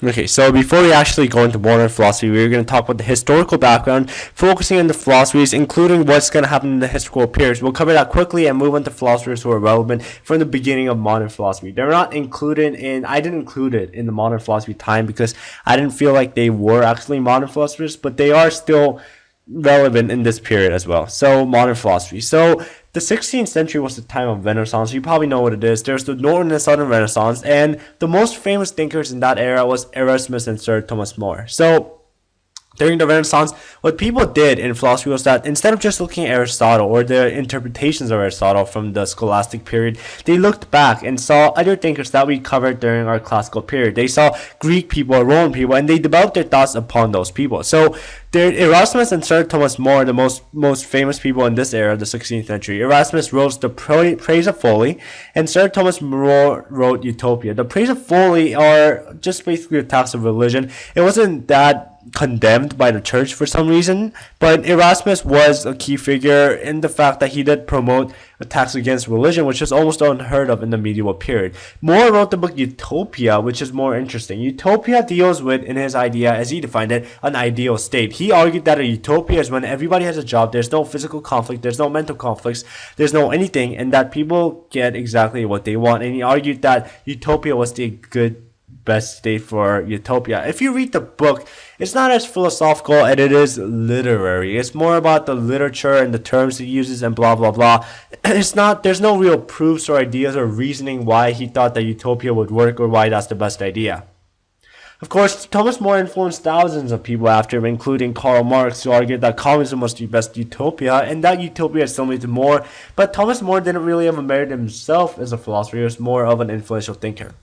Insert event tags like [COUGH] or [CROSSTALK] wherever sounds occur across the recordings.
Okay, so before we actually go into modern philosophy, we're going to talk about the historical background, focusing on the philosophies, including what's going to happen in the historical periods. We'll cover that quickly and move on to philosophers who are relevant from the beginning of modern philosophy. They're not included in, I didn't include it in the modern philosophy time because I didn't feel like they were actually modern philosophers, but they are still relevant in this period as well. So modern philosophy. So the 16th century was the time of Renaissance. You probably know what it is. There's the Northern and Southern Renaissance, and the most famous thinkers in that era was Erasmus and Sir Thomas More. So during the Renaissance, what people did in philosophy was that instead of just looking at Aristotle or the interpretations of Aristotle from the scholastic period, they looked back and saw other thinkers that we covered during our classical period. They saw Greek people, Roman people, and they developed their thoughts upon those people. So there, Erasmus and Sir Thomas More, the most most famous people in this era, of the 16th century. Erasmus wrote the Praise of Folly, and Sir Thomas More wrote Utopia. The Praise of Folly are just basically attacks of religion. It wasn't that condemned by the church for some reason, but Erasmus was a key figure in the fact that he did promote attacks against religion, which is almost unheard of in the medieval period. More wrote the book Utopia, which is more interesting. Utopia deals with, in his idea, as he defined it, an ideal state. He argued that a utopia is when everybody has a job, there's no physical conflict, there's no mental conflicts, there's no anything, and that people get exactly what they want. And he argued that utopia was the good best state for utopia. If you read the book, it's not as philosophical and it is literary. It's more about the literature and the terms he uses and blah blah blah. [CLEARS THROAT] It's not there's no real proofs or ideas or reasoning why he thought that utopia would work or why that's the best idea. Of course, Thomas More influenced thousands of people after him, including Karl Marx, who argued that communism was the best utopia, and that utopia is similar to More. But Thomas More didn't really have a merit himself as a philosopher, he was more of an influential thinker.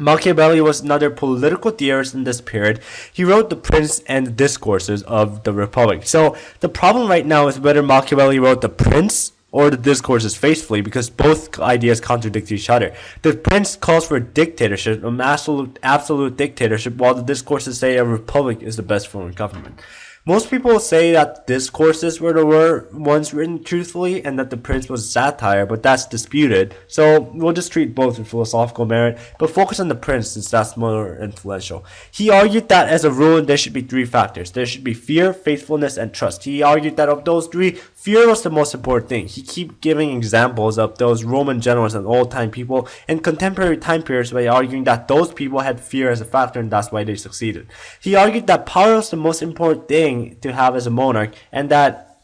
Machiavelli was another political theorist in this period. He wrote The Prince and the Discourses of the Republic. So the problem right now is whether Machiavelli wrote The Prince or the discourses faithfully because both ideas contradict each other. The prince calls for a dictatorship, an absolute absolute dictatorship, while the discourses say a republic is the best form of government. Most people say that discourses were the were ones written truthfully and that the prince was satire, but that's disputed. So we'll just treat both with philosophical merit, but focus on the prince since that's more influential. He argued that as a rule, there should be three factors. There should be fear, faithfulness, and trust. He argued that of those three, fear was the most important thing. He keep giving examples of those Roman generals and old-time people in contemporary time periods by arguing that those people had fear as a factor and that's why they succeeded. He argued that power was the most important thing to have as a monarch, and that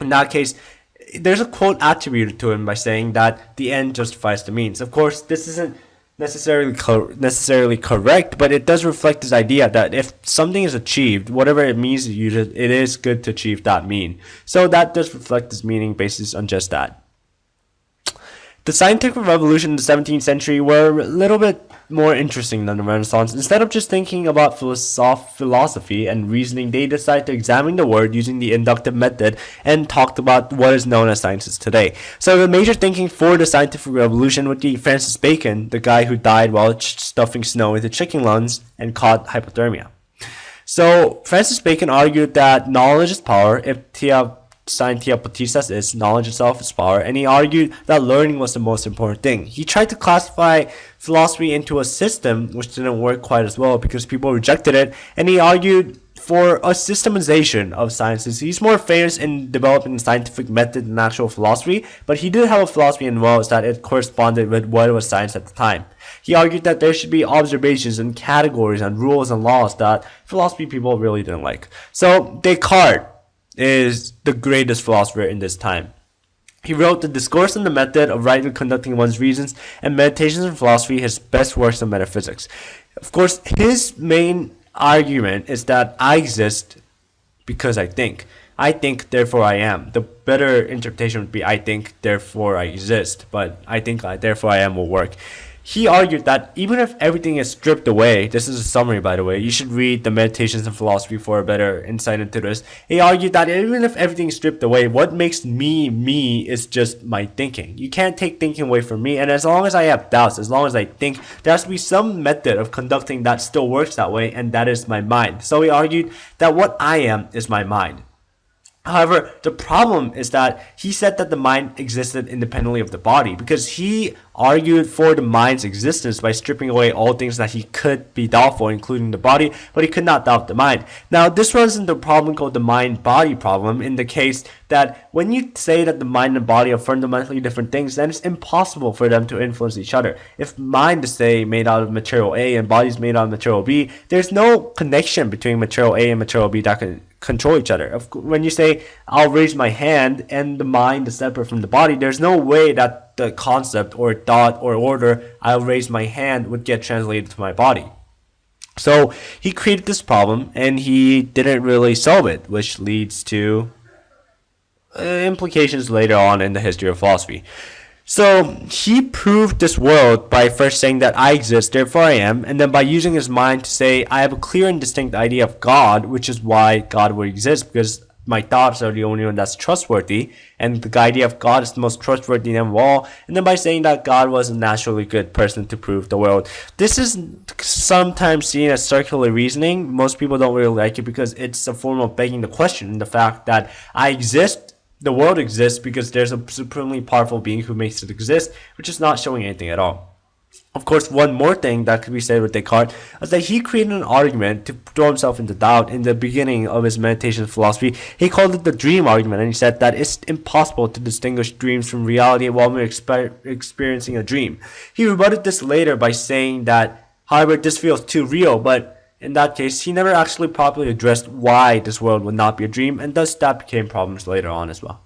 in that case, there's a quote attributed to him by saying that the end justifies the means. Of course, this isn't necessarily co- necessarily correct, but it does reflect this idea that if something is achieved, whatever it means it is good to achieve that mean. So that does reflect this meaning basis on just that. The scientific revolution in the 17th century were a little bit more interesting than the Renaissance. Instead of just thinking about philosoph- philosophy and reasoning, they decided to examine the world using the inductive method and talked about what is known as sciences today. So the major thinking for the scientific revolution would be Francis Bacon, the guy who died while stuffing snow into chicken lungs and caught hypothermia. So Francis Bacon argued that knowledge is power if Scientia Potestas is knowledge itself is power, and he argued that learning was the most important thing. He tried to classify philosophy into a system which didn't work quite as well because people rejected it, and he argued for a systemization of sciences. He's more famous in developing scientific method than actual philosophy, but he did have a philosophy in well that it corresponded with what was science at the time. He argued that there should be observations and categories and rules and laws that philosophy people really didn't like. So Descartes is the greatest philosopher in this time. He wrote The Discourse on the Method of Rightly Conducting One's Reasons and Meditations on Philosophy, his best works on metaphysics. Of course, his main argument is that I exist because I think. I think, therefore I am. The better interpretation would be I think, therefore I exist, but I think, therefore I am will work. He argued that even if everything is stripped away, this is a summary by the way, you should read the Meditations and Philosophy for a better insight into this. He argued that even if everything is stripped away, what makes me me is just my thinking. You can't take thinking away from me, and as long as I have doubts, as long as I think, there has to be some method of conducting that still works that way, and that is my mind. So he argued that what I am is my mind. However, the problem is that he said that the mind existed independently of the body because he argued for the mind's existence by stripping away all things that he could be doubtful, including the body, but he could not doubt the mind. Now, this runs into a problem called the mind body problem in the case that when you say that the mind and body are fundamentally different things, then it's impossible for them to influence each other. If mind is, say, made out of material A and body is made out of material B, there's no connection between material A and material B that can control each other. When you say, I'll raise my hand and the mind is separate from the body, there's no way that the concept or thought or order, I'll raise my hand, would get translated to my body. So he created this problem and he didn't really solve it, which leads to uh, implications later on in the history of philosophy. So he proved this world by first saying that I exist, therefore I am, and then by using his mind to say I have a clear and distinct idea of God, which is why God would exist, because my thoughts are the only one that's trustworthy, and the idea of God is the most trustworthy of all, and then by saying that God was a naturally good person to prove the world. This is sometimes seen as circular reasoning. Most people don't really like it because it's a form of begging the question, the fact that I exist the world exists because there's a supremely powerful being who makes it exist, which is not showing anything at all. Of course, one more thing that could be said with Descartes is that he created an argument to throw himself into doubt in the beginning of his meditation philosophy. He called it the dream argument, and he said that it's impossible to distinguish dreams from reality while we're exper experiencing a dream. He rebutted this later by saying that, however, this feels too real, but in that case, he never actually properly addressed why this world would not be a dream, and thus that became problems later on as well.